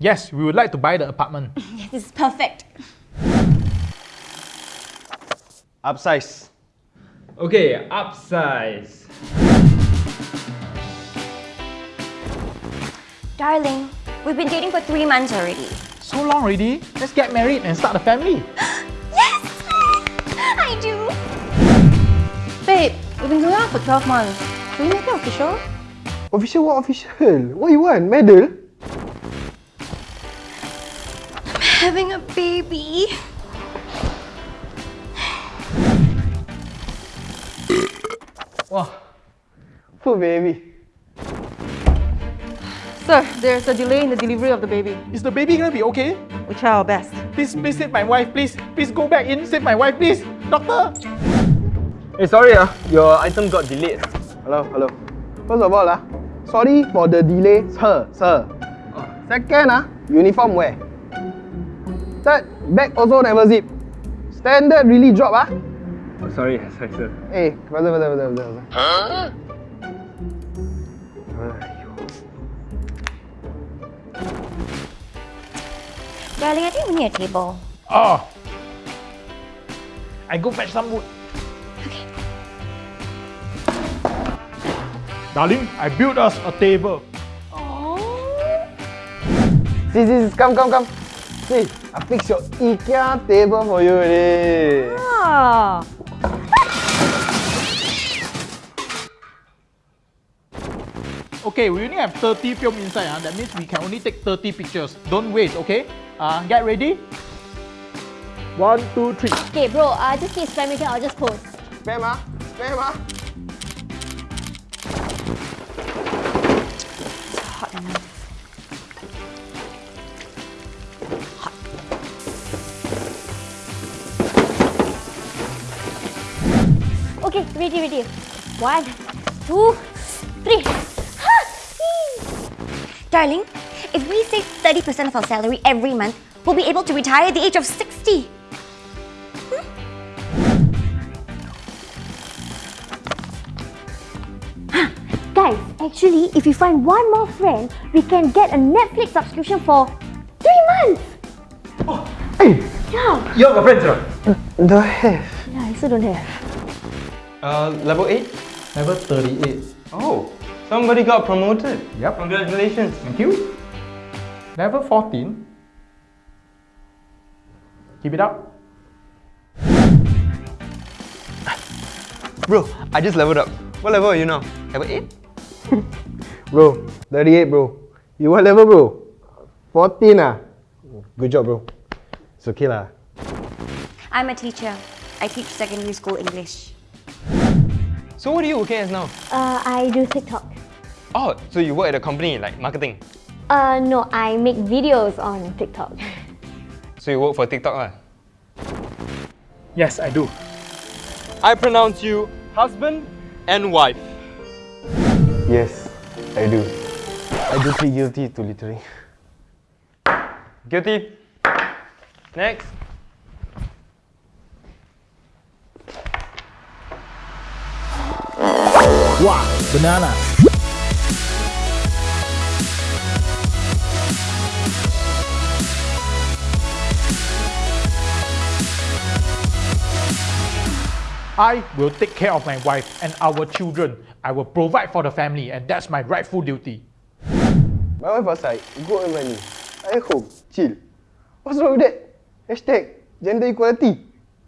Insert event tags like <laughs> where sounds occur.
Yes, we would like to buy the apartment. <laughs> This is perfect. Upsize. Okay, upsize. Darling, we've been dating for three months already. So long already? Let's get married and start a family. <gasps> Yes! I do. Babe, we've been going out for 12 months. Should we make it official? Official what official? What you want? Medal? Having a baby. Wow. Poor baby. Sir, there's a delay in the delivery of the baby. Is the baby gonna be okay? We try our best. Please, please save my wife, please. Please go back in, save my wife, please. Doctor! Hey, sorry ah, your item got delayed. Hello, hello. First of all, ah, sorry for the delay, sir, sir. Second, ah, uniform wear. Third, bag also never zip. Standard really drop, ah. Oh, sorry, <laughs> sorry sir. Eh, betul, betul, betul, betul. betul. Darling, I think we need a table. Oh. I go fetch some wood. Okay. Darling, I built us a table. Oh. See, see, see, come, come, come. See, I fix your IKEA table for you already. Ah. Okay, we only have 30 film inside. Uh. That means we can only take 30 pictures. Don't waste, okay? Uh, get ready. One, two, three. Okay, bro, uh, just keep spamming it. I'll just post. Spam, ah. Spam, ah. Hot enough. Hot. Okay, ready, ready. One, two, three. Darling, if we save 30% of our salary every month, we'll be able to retire at the age of 60. Hmm? <gasps> Guys, actually, if we find one more friend, we can get a Netflix subscription for three months. Oh, Hey, Yeah, You have a friend, sir? don't have. yeah, I still don't have. Uh, level 8? Level 38. Oh, somebody got promoted. Yep. Congratulations. Thank you. Level 14. Keep it up. Bro, I just leveled up. What level are you now? Level 8? <laughs> Bro, 38 bro. You what level bro? 14 ah. Good job bro. It's okay lah. I'm a teacher. I teach secondary school English. So what are you working as now? Uh, I do TikTok. Oh, so you work at a company like marketing. Uh, no, I make videos on TikTok. So you work for TikTok lah. Yes, I do. I pronounce you husband and wife. Yes, I do. I do plead guilty to littering. Guilty. Next. Wow, banana. I will take care of my wife and our children. I will provide for the family and that's my rightful duty. My wife outside, good and money. I at home, chill. What's wrong with that? Hashtag gender equality.